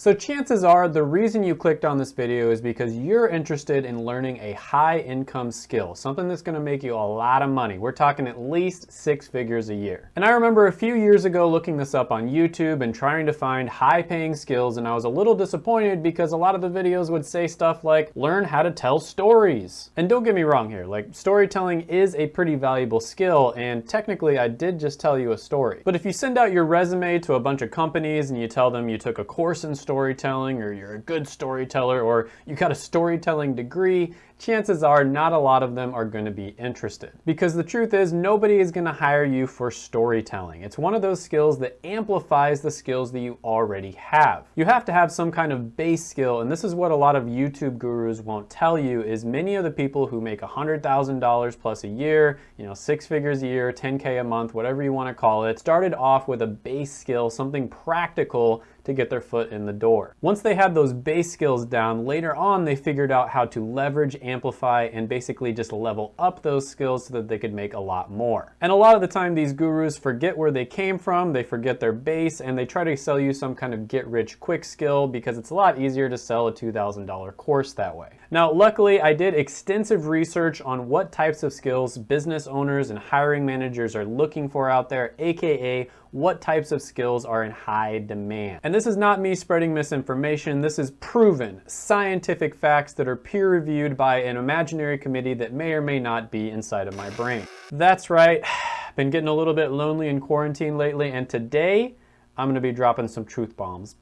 So chances are the reason you clicked on this video is because you're interested in learning a high income skill, something that's gonna make you a lot of money. We're talking at least six figures a year. And I remember a few years ago looking this up on YouTube and trying to find high paying skills and I was a little disappointed because a lot of the videos would say stuff like, learn how to tell stories. And don't get me wrong here, like storytelling is a pretty valuable skill and technically I did just tell you a story. But if you send out your resume to a bunch of companies and you tell them you took a course in storytelling or you're a good storyteller or you got a storytelling degree, chances are not a lot of them are going to be interested. Because the truth is nobody is going to hire you for storytelling. It's one of those skills that amplifies the skills that you already have. You have to have some kind of base skill and this is what a lot of YouTube gurus won't tell you is many of the people who make $100,000 plus a year, you know, six figures a year, 10K a month, whatever you want to call it, started off with a base skill, something practical to get their foot in the door. Once they had those base skills down, later on they figured out how to leverage, amplify, and basically just level up those skills so that they could make a lot more. And a lot of the time these gurus forget where they came from, they forget their base, and they try to sell you some kind of get rich quick skill because it's a lot easier to sell a $2,000 course that way. Now, luckily I did extensive research on what types of skills business owners and hiring managers are looking for out there, AKA what types of skills are in high demand. And this is not me spreading misinformation, this is proven scientific facts that are peer reviewed by an imaginary committee that may or may not be inside of my brain. That's right, been getting a little bit lonely in quarantine lately and today I'm gonna be dropping some truth bombs.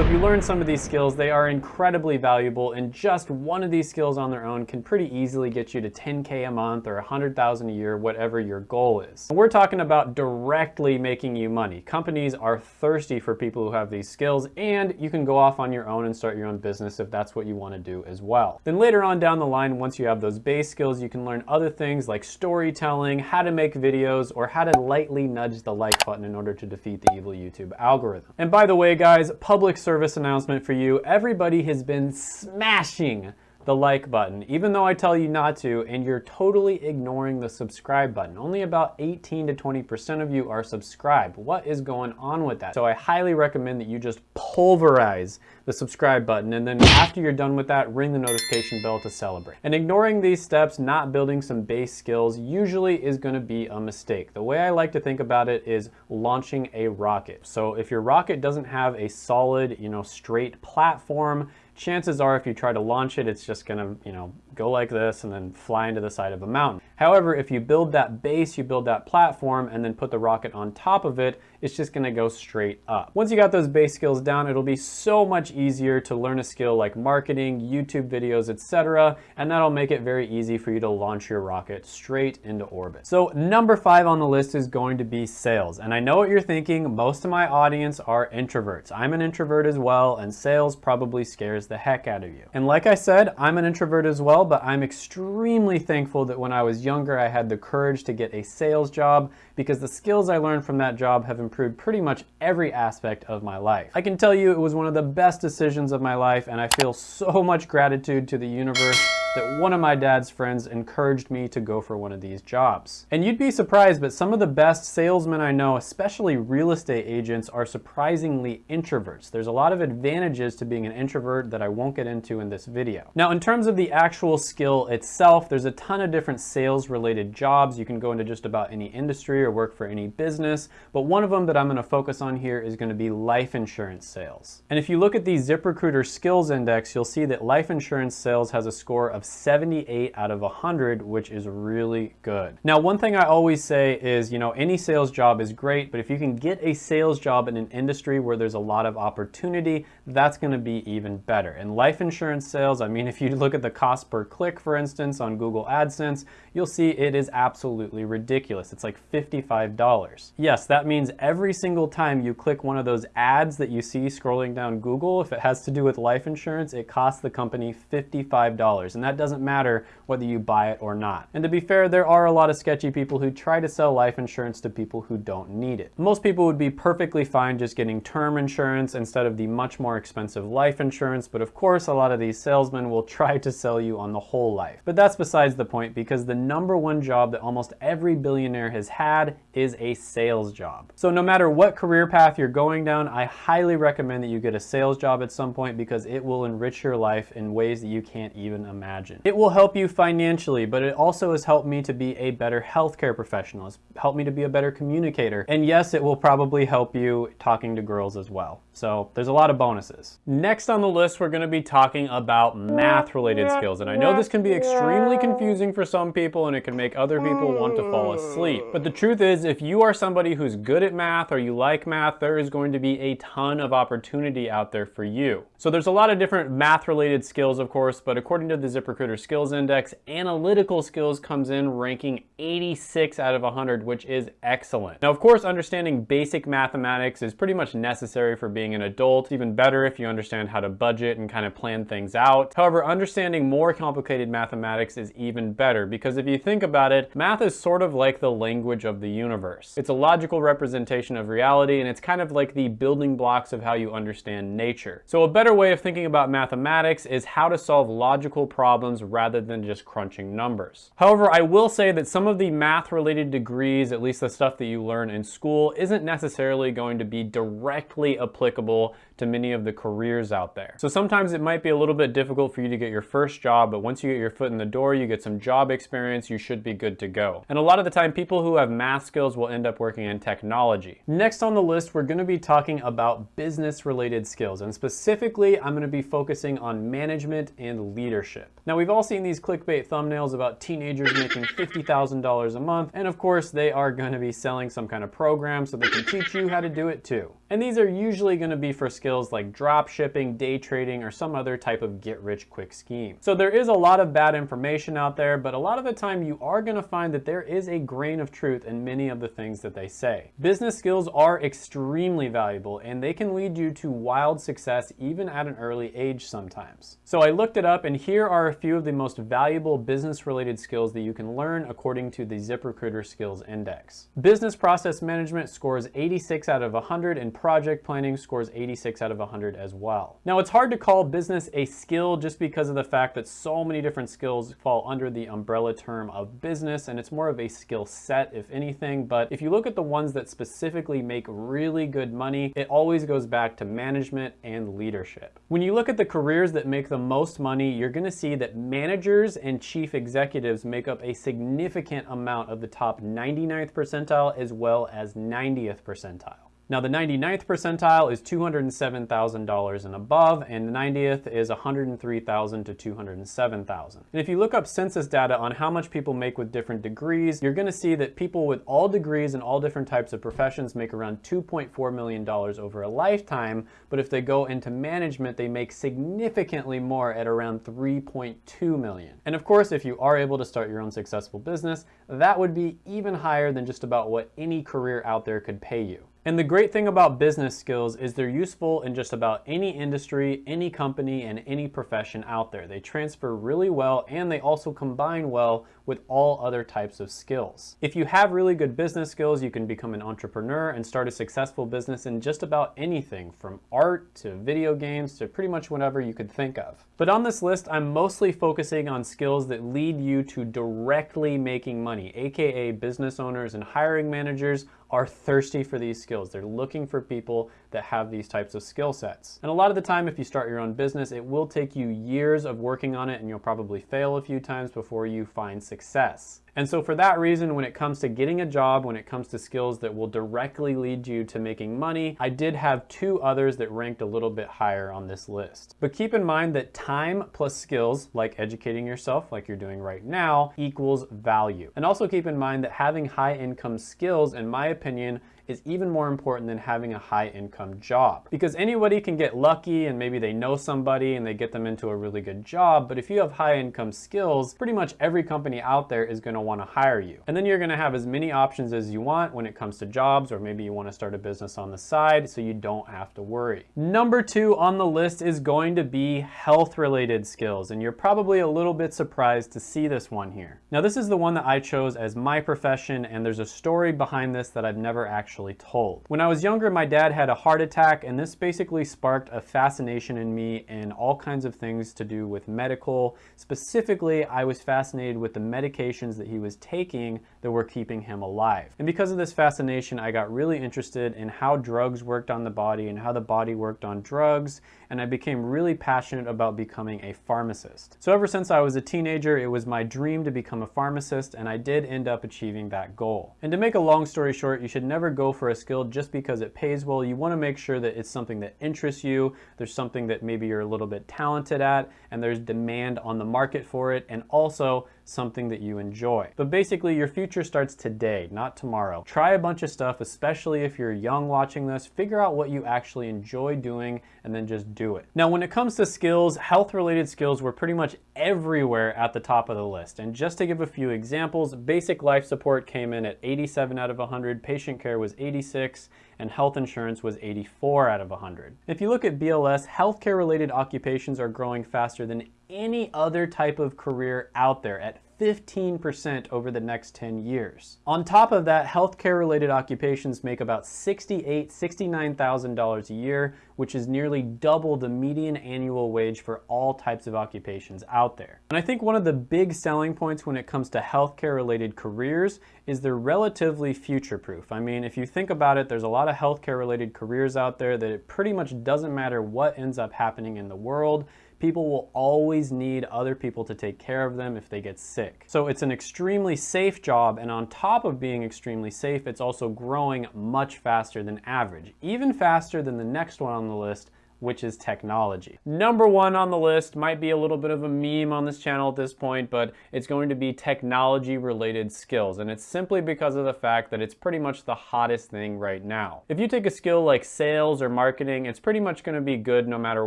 So if you learn some of these skills, they are incredibly valuable and just one of these skills on their own can pretty easily get you to 10K a month or 100,000 a year, whatever your goal is. We're talking about directly making you money. Companies are thirsty for people who have these skills and you can go off on your own and start your own business if that's what you want to do as well. Then later on down the line, once you have those base skills, you can learn other things like storytelling, how to make videos, or how to lightly nudge the like button in order to defeat the evil YouTube algorithm. And by the way, guys, public service announcement for you. Everybody has been smashing the like button, even though I tell you not to, and you're totally ignoring the subscribe button. Only about 18 to 20% of you are subscribed. What is going on with that? So I highly recommend that you just pulverize the subscribe button, and then after you're done with that, ring the notification bell to celebrate. And ignoring these steps, not building some base skills, usually is gonna be a mistake. The way I like to think about it is launching a rocket. So if your rocket doesn't have a solid, you know, straight platform, chances are if you try to launch it, it's just gonna, you know, go like this and then fly into the side of a mountain. However, if you build that base, you build that platform and then put the rocket on top of it, it's just gonna go straight up. Once you got those base skills down, it'll be so much easier to learn a skill like marketing, YouTube videos, etc. And that'll make it very easy for you to launch your rocket straight into orbit. So number five on the list is going to be sales. And I know what you're thinking, most of my audience are introverts. I'm an introvert as well, and sales probably scares the heck out of you. And like I said, I'm an introvert as well, but I'm extremely thankful that when I was younger, I had the courage to get a sales job because the skills I learned from that job have improved pretty much every aspect of my life. I can tell you it was one of the best decisions of my life and I feel so much gratitude to the universe that one of my dad's friends encouraged me to go for one of these jobs. And you'd be surprised, but some of the best salesmen I know, especially real estate agents, are surprisingly introverts. There's a lot of advantages to being an introvert that I won't get into in this video. Now, in terms of the actual skill itself, there's a ton of different sales related jobs. You can go into just about any industry or work for any business, but one of them that I'm gonna focus on here is gonna be life insurance sales. And if you look at the ZipRecruiter skills index, you'll see that life insurance sales has a score of of 78 out of 100, which is really good. Now, one thing I always say is, you know, any sales job is great, but if you can get a sales job in an industry where there's a lot of opportunity, that's gonna be even better. In life insurance sales, I mean, if you look at the cost per click, for instance, on Google AdSense, you'll see it is absolutely ridiculous. It's like $55. Yes, that means every single time you click one of those ads that you see scrolling down Google, if it has to do with life insurance, it costs the company $55. And that doesn't matter whether you buy it or not. And to be fair, there are a lot of sketchy people who try to sell life insurance to people who don't need it. Most people would be perfectly fine just getting term insurance instead of the much more expensive life insurance, but of course a lot of these salesmen will try to sell you on the whole life. But that's besides the point because the number one job that almost every billionaire has had is a sales job. So no matter what career path you're going down, I highly recommend that you get a sales job at some point because it will enrich your life in ways that you can't even imagine. It will help you financially, but it also has helped me to be a better healthcare professional. It's helped me to be a better communicator. And yes, it will probably help you talking to girls as well. So there's a lot of bonuses. Next on the list, we're gonna be talking about math related skills. And I know this can be extremely confusing for some people and it can make other people want to fall asleep. But the hmm. truth is, if you are somebody who's good at math or you like math, there is going to be a ton of opportunity out there for you. So there's a lot of different math related skills, of course, but according to the ZipRecruiter Skills Index, analytical skills comes in ranking 86 out of 100, which is excellent. Now, of course, understanding basic mathematics is pretty much necessary for being an adult. It's even better if you understand how to budget and kind of plan things out. However, understanding more complicated mathematics is even better because if you think about it, math is sort of like the language of the universe. It's a logical representation of reality and it's kind of like the building blocks of how you understand nature. So a better way of thinking about mathematics is how to solve logical problems rather than just crunching numbers. However, I will say that some of the math related degrees, at least the stuff that you learn in school, isn't necessarily going to be directly applicable to many of the careers out there. So sometimes it might be a little bit difficult for you to get your first job, but once you get your foot in the door, you get some job experience, you should be good to go. And a lot of the time, people who have math skills will end up working in technology. Next on the list, we're gonna be talking about business related skills. And specifically, I'm gonna be focusing on management and leadership. Now we've all seen these clickbait thumbnails about teenagers making $50,000 a month. And of course, they are gonna be selling some kind of program so they can teach you how to do it too. And these are usually gonna be for skills like drop shipping, day trading, or some other type of get rich quick scheme. So there is a lot of bad information out there, but a lot of the time you are gonna find that there is a grain of truth in many of the things that they say. Business skills are extremely valuable and they can lead you to wild success even at an early age sometimes. So I looked it up and here are a few of the most valuable business related skills that you can learn according to the ZipRecruiter Skills Index. Business process management scores 86 out of 100 and project planning scores 86 out of 100 as well. Now it's hard to call business a skill just because of the fact that so many different skills fall under the umbrella term of business and it's more of a skill set if anything, but if you look at the ones that specifically make really good money, it always goes back to management and leadership. When you look at the careers that make the most money, you're gonna see that managers and chief executives make up a significant amount of the top 99th percentile as well as 90th percentile. Now the 99th percentile is $207,000 and above, and the 90th is $103,000 to $207,000. And if you look up census data on how much people make with different degrees, you're gonna see that people with all degrees and all different types of professions make around $2.4 million over a lifetime, but if they go into management, they make significantly more at around 3.2 million. And of course, if you are able to start your own successful business, that would be even higher than just about what any career out there could pay you. And the great thing about business skills is they're useful in just about any industry, any company, and any profession out there. They transfer really well and they also combine well with all other types of skills. If you have really good business skills, you can become an entrepreneur and start a successful business in just about anything from art to video games to pretty much whatever you could think of. But on this list, I'm mostly focusing on skills that lead you to directly making money, AKA business owners and hiring managers are thirsty for these skills. They're looking for people that have these types of skill sets. And a lot of the time, if you start your own business, it will take you years of working on it and you'll probably fail a few times before you find success. And so for that reason, when it comes to getting a job, when it comes to skills that will directly lead you to making money, I did have two others that ranked a little bit higher on this list. But keep in mind that time plus skills, like educating yourself, like you're doing right now, equals value. And also keep in mind that having high income skills, in my opinion, is even more important than having a high income job. Because anybody can get lucky and maybe they know somebody and they get them into a really good job, but if you have high income skills, pretty much every company out there is gonna wanna hire you. And then you're gonna have as many options as you want when it comes to jobs, or maybe you wanna start a business on the side so you don't have to worry. Number two on the list is going to be health related skills, and you're probably a little bit surprised to see this one here. Now this is the one that I chose as my profession, and there's a story behind this that I've never actually told. When I was younger, my dad had a heart attack, and this basically sparked a fascination in me in all kinds of things to do with medical. Specifically, I was fascinated with the medications that he was taking that were keeping him alive. And because of this fascination, I got really interested in how drugs worked on the body and how the body worked on drugs, and I became really passionate about becoming a pharmacist. So ever since I was a teenager, it was my dream to become a pharmacist, and I did end up achieving that goal. And to make a long story short, you should never go for a skill just because it pays well. You wanna make sure that it's something that interests you, there's something that maybe you're a little bit talented at, and there's demand on the market for it, and also something that you enjoy. But basically your future starts today, not tomorrow. Try a bunch of stuff, especially if you're young watching this, figure out what you actually enjoy doing and then just do it. Now when it comes to skills, health related skills were pretty much everywhere at the top of the list. And just to give a few examples, basic life support came in at 87 out of 100, patient care was 86, and health insurance was 84 out of 100. If you look at BLS, healthcare related occupations are growing faster than any other type of career out there at 15% over the next 10 years. On top of that, healthcare related occupations make about $68,000, $69,000 a year, which is nearly double the median annual wage for all types of occupations out there. And I think one of the big selling points when it comes to healthcare related careers is they're relatively future proof. I mean, if you think about it, there's a lot of healthcare related careers out there that it pretty much doesn't matter what ends up happening in the world people will always need other people to take care of them if they get sick. So it's an extremely safe job, and on top of being extremely safe, it's also growing much faster than average, even faster than the next one on the list, which is technology. Number one on the list might be a little bit of a meme on this channel at this point, but it's going to be technology related skills. And it's simply because of the fact that it's pretty much the hottest thing right now. If you take a skill like sales or marketing, it's pretty much gonna be good no matter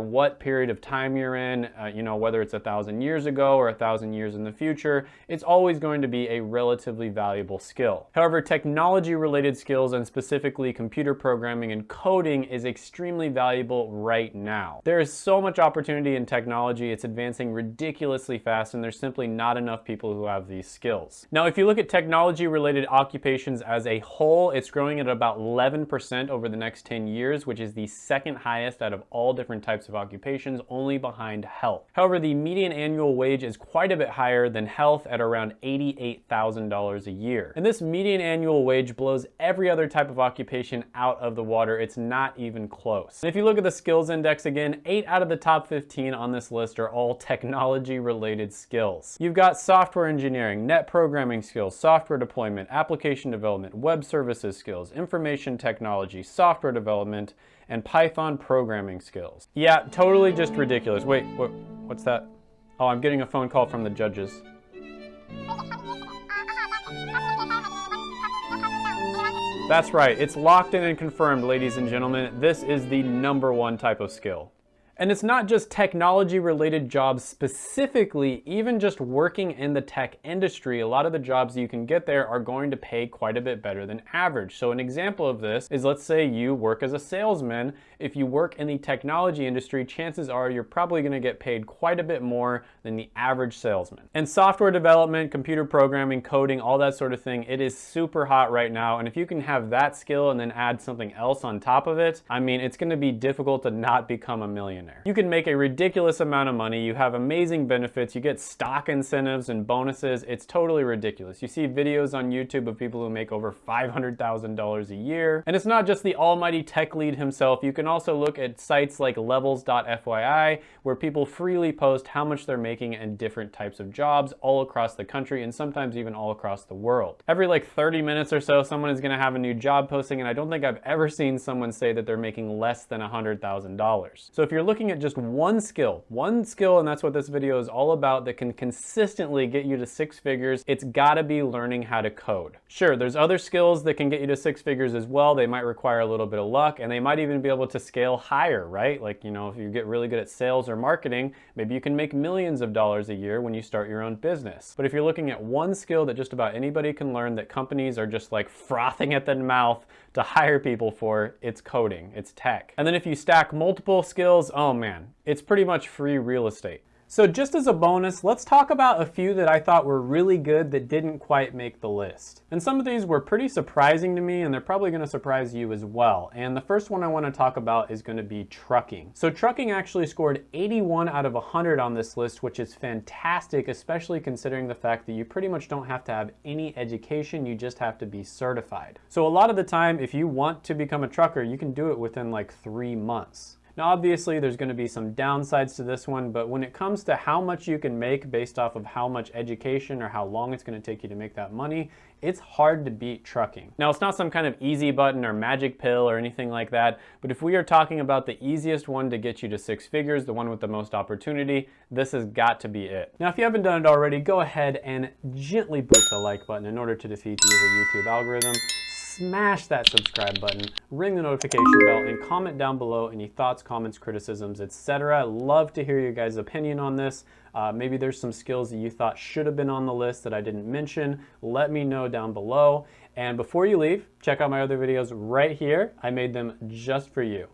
what period of time you're in, uh, you know, whether it's a thousand years ago or a thousand years in the future, it's always going to be a relatively valuable skill. However, technology related skills and specifically computer programming and coding is extremely valuable right right now. There is so much opportunity in technology, it's advancing ridiculously fast and there's simply not enough people who have these skills. Now if you look at technology related occupations as a whole, it's growing at about 11% over the next 10 years, which is the second highest out of all different types of occupations, only behind health. However, the median annual wage is quite a bit higher than health at around $88,000 a year. And this median annual wage blows every other type of occupation out of the water. It's not even close. And if you look at the skills index again, 8 out of the top 15 on this list are all technology related skills. You've got software engineering, net programming skills, software deployment, application development, web services skills, information technology, software development, and Python programming skills. Yeah, totally just ridiculous. Wait, what, what's that? Oh, I'm getting a phone call from the judges. That's right, it's locked in and confirmed, ladies and gentlemen. This is the number one type of skill. And it's not just technology related jobs specifically, even just working in the tech industry, a lot of the jobs you can get there are going to pay quite a bit better than average. So an example of this is let's say you work as a salesman. If you work in the technology industry, chances are you're probably gonna get paid quite a bit more than the average salesman. And software development, computer programming, coding, all that sort of thing, it is super hot right now. And if you can have that skill and then add something else on top of it, I mean, it's gonna be difficult to not become a millionaire millionaire. You can make a ridiculous amount of money, you have amazing benefits, you get stock incentives and bonuses, it's totally ridiculous. You see videos on YouTube of people who make over $500,000 a year. And it's not just the almighty TechLead himself, you can also look at sites like levels.fyi where people freely post how much they're making and different types of jobs all across the country and sometimes even all across the world. Every like 30 minutes or so, someone is gonna have a new job posting and I don't think I've ever seen someone say that they're making less than $100,000. So if you're looking looking at just one skill, one skill, and that's what this video is all about that can consistently get you to six figures, it's gotta be learning how to code. Sure, there's other skills that can get you to six figures as well. They might require a little bit of luck and they might even be able to scale higher, right? Like, you know, if you get really good at sales or marketing, maybe you can make millions of dollars a year when you start your own business. But if you're looking at one skill that just about anybody can learn that companies are just like frothing at the mouth to hire people for, it's coding, it's tech. And then if you stack multiple skills, oh man, it's pretty much free real estate. So just as a bonus, let's talk about a few that I thought were really good that didn't quite make the list. And some of these were pretty surprising to me and they're probably gonna surprise you as well. And the first one I wanna talk about is gonna be trucking. So trucking actually scored 81 out of 100 on this list, which is fantastic, especially considering the fact that you pretty much don't have to have any education, you just have to be certified. So a lot of the time, if you want to become a trucker, you can do it within like three months. Now obviously there's going to be some downsides to this one, but when it comes to how much you can make based off of how much education or how long it's going to take you to make that money, it's hard to beat trucking. Now it's not some kind of easy button or magic pill or anything like that, but if we are talking about the easiest one to get you to six figures, the one with the most opportunity, this has got to be it. Now if you haven't done it already, go ahead and gently boot the like button in order to defeat the YouTube algorithm smash that subscribe button, ring the notification bell, and comment down below any thoughts, comments, criticisms, etc. Love to hear your guys' opinion on this. Uh, maybe there's some skills that you thought should have been on the list that I didn't mention. Let me know down below. And before you leave, check out my other videos right here. I made them just for you.